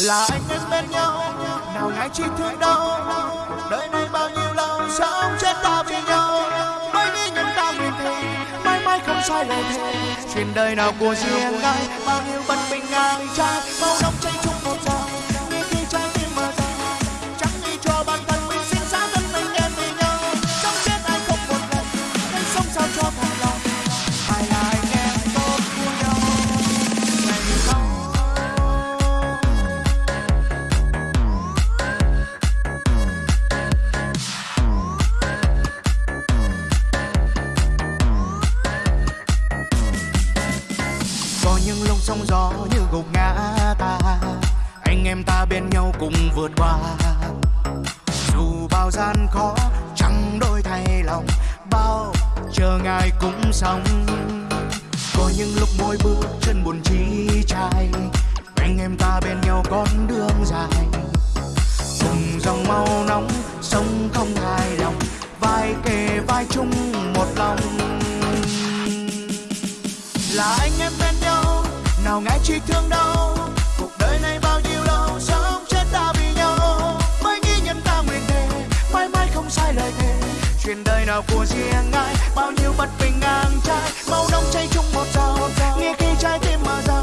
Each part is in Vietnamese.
là anh em bên nhau, nào ngại chi thương đau. đời này bao nhiêu lâu sống chết ta vì nhau Mới nghĩ những ta nguyện thề mãi mãi không sai lời thề chuyện đời nào của riêng ai, bao nhiêu bất bình ngang trái, bao nóng cháy em ta bên nhau cùng vượt qua. Dù bao gian khó, chẳng đôi thay lòng, bao chờ ngài cũng xong. Có những lúc mỗi bước chân buồn chi chai, anh em ta bên nhau con đường dài. Cùng dòng máu nóng sống không hài lòng, vai kề vai chung một lòng. Là anh em bên nhau, nào ngại chi thương đâu chuyện đời nào của riêng ai? Bao nhiêu bất bình ngang trái mau nóng cháy chung một dao nghe khi trái tim mở ra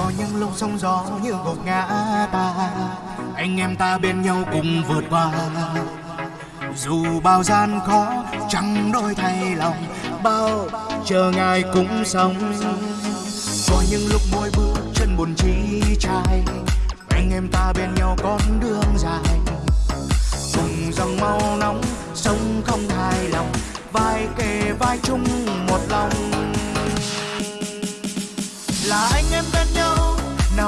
có những lúc sóng gió như gục ngã ta. Anh em ta bên nhau cùng vượt qua. Dù bao gian khó, chẳng đôi thay lòng. Bao chờ ngài cũng sống. Có những lúc mỗi bước chân buồn chi trai anh em ta bên nhau con đường dài. Cùng dòng máu nóng, sống không hài lòng. Vai kề vai chung một lòng.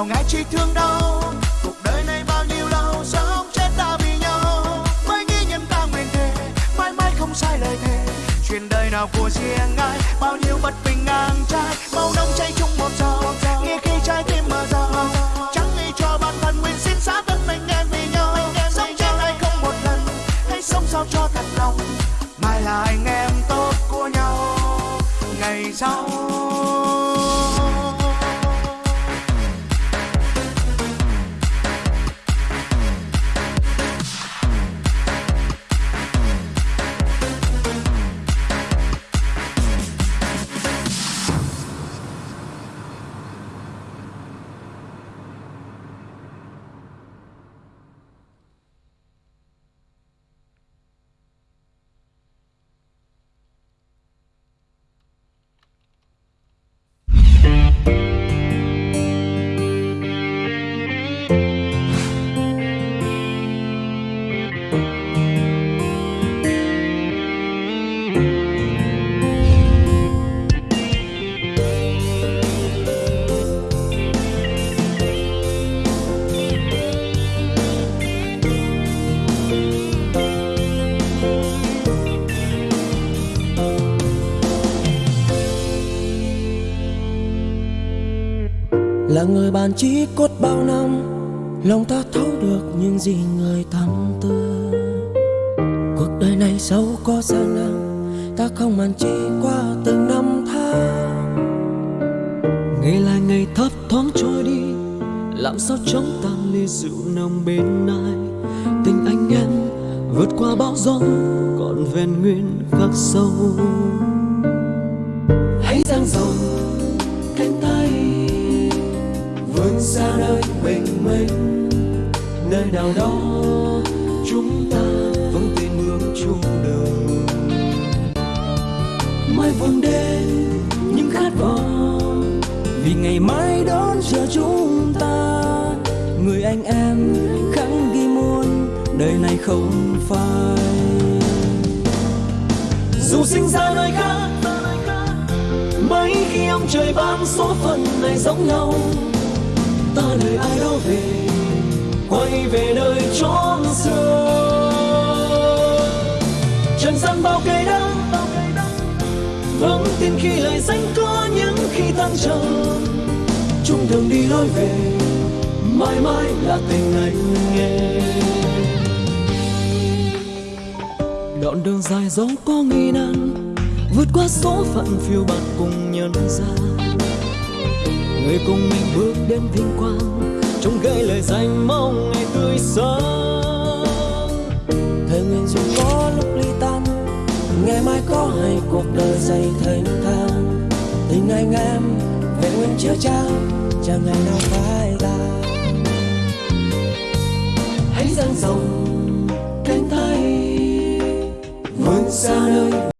Nào ngại chi thương đau, cuộc đời này bao nhiêu lâu sống chết ta vì nhau. Mới nghĩ nhân ta nguyện thề mãi mãi không sai lời thề. Chuyện đời nào của riêng ai bao nhiêu bất bình ngang trái mau nông cháy chung một là người bạn chí cốt bao năm, lòng ta thấu được những gì người thắm tư cuộc đời này dẫu có gian nan, ta không màn chỉ qua từng năm tháng. Ngày là ngày thấp thoáng trôi đi, làm sao chống tan ly rượu nồng bên ai. Tình anh em vượt qua bão gió, còn vẹn nguyên khắc sâu. Xa nơi bình minh nơi nào đó chúng ta vẫn tin bước chung đường. Mai vương đêm những khát vọng vì ngày mai đón chờ chúng ta. Người anh em khẳng ghi muôn đời này không phai. Dù sinh ra nơi khác, mấy khi ông trời ban số phận này giống nhau ta đời ai đó về, quay về nơi chốn xưa. Trần gian bao cây đắng vững tin khi lời danh có những khi tan trầm chung đường đi lối về, mãi mãi là tình anh nghe. Đoạn đường dài dấu có nghi nan, vượt qua số phận phiêu bạt cùng nhân gian người cùng mình bước đến vinh quang trong gửi lời danh mong ngày tươi sáng. Thời nguyện dù có lúc ly tan, ngày mai có hay cuộc đời dày thênh thang. Tình anh em, về nguyên chưa trao chẳng ngày nào phai tàn hãy dang rộng cánh tay, vươn xa nơi